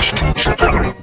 Preston support.